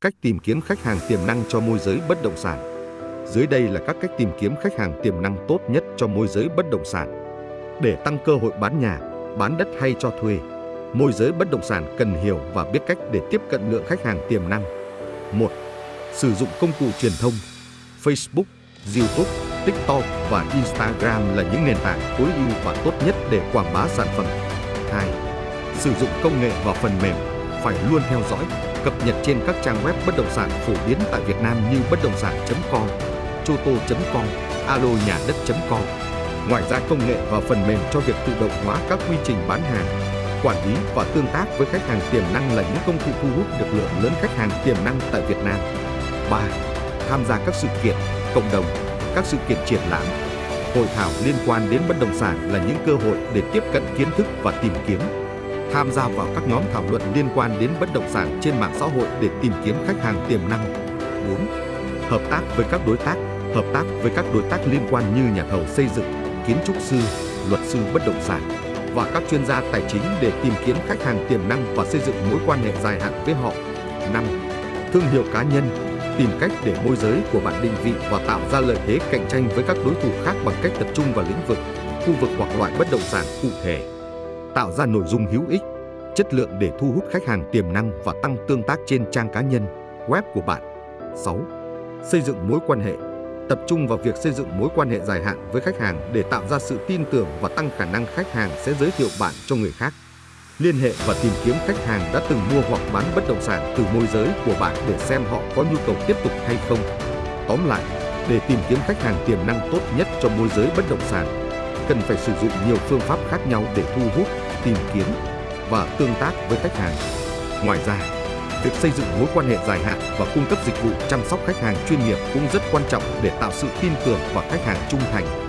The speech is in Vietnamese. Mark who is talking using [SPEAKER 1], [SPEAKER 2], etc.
[SPEAKER 1] Cách tìm kiếm khách hàng tiềm năng cho môi giới bất động sản. Dưới đây là các cách tìm kiếm khách hàng tiềm năng tốt nhất cho môi giới bất động sản. Để tăng cơ hội bán nhà, bán đất hay cho thuê, môi giới bất động sản cần hiểu và biết cách để tiếp cận lượng khách hàng tiềm năng. 1. Sử dụng công cụ truyền thông Facebook, YouTube, TikTok và Instagram là những nền tảng tối ưu và tốt nhất để quảng bá sản phẩm. 2. Sử dụng công nghệ và phần mềm phải luôn theo dõi, cập nhật trên các trang web bất động sản phổ biến tại Việt Nam như bất động sản.com, choto.com, alo nhà đất.com. Ngoài ra công nghệ và phần mềm cho việc tự động hóa các quy trình bán hàng, quản lý và tương tác với khách hàng tiềm năng là những công cụ thu hút được lượng lớn khách hàng tiềm năng tại Việt Nam. 3. Tham gia các sự kiện, cộng đồng, các sự kiện triển lãm, hội thảo liên quan đến bất động sản là những cơ hội để tiếp cận kiến thức và tìm kiếm. Tham gia vào các nhóm thảo luận liên quan đến bất động sản trên mạng xã hội để tìm kiếm khách hàng tiềm năng. 4. Hợp tác với các đối tác, hợp tác với các đối tác liên quan như nhà thầu xây dựng, kiến trúc sư, luật sư bất động sản và các chuyên gia tài chính để tìm kiếm khách hàng tiềm năng và xây dựng mối quan hệ dài hạn với họ. 5. Thương hiệu cá nhân, tìm cách để môi giới của bạn định vị và tạo ra lợi thế cạnh tranh với các đối thủ khác bằng cách tập trung vào lĩnh vực, khu vực hoặc loại bất động sản cụ thể. Tạo ra nội dung hữu ích, chất lượng để thu hút khách hàng tiềm năng và tăng tương tác trên trang cá nhân, web của bạn. 6. Xây dựng mối quan hệ tập trung vào việc xây dựng mối quan hệ dài hạn với khách hàng để tạo ra sự tin tưởng và tăng khả năng khách hàng sẽ giới thiệu bạn cho người khác. Liên hệ và tìm kiếm khách hàng đã từng mua hoặc bán bất động sản từ môi giới của bạn để xem họ có nhu cầu tiếp tục hay không. Tóm lại, để tìm kiếm khách hàng tiềm năng tốt nhất cho môi giới bất động sản, cần phải sử dụng nhiều phương pháp khác nhau để thu hút, tìm kiếm và tương tác với khách hàng. Ngoài ra, việc xây dựng mối quan hệ dài hạn và cung cấp dịch vụ chăm sóc khách hàng chuyên nghiệp cũng rất quan trọng để tạo sự tin tưởng và khách hàng trung thành